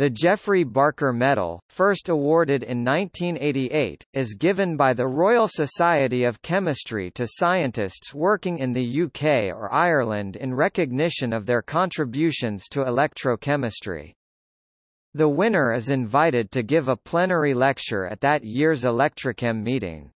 The Geoffrey Barker Medal, first awarded in 1988, is given by the Royal Society of Chemistry to scientists working in the UK or Ireland in recognition of their contributions to electrochemistry. The winner is invited to give a plenary lecture at that year's Electrochem meeting.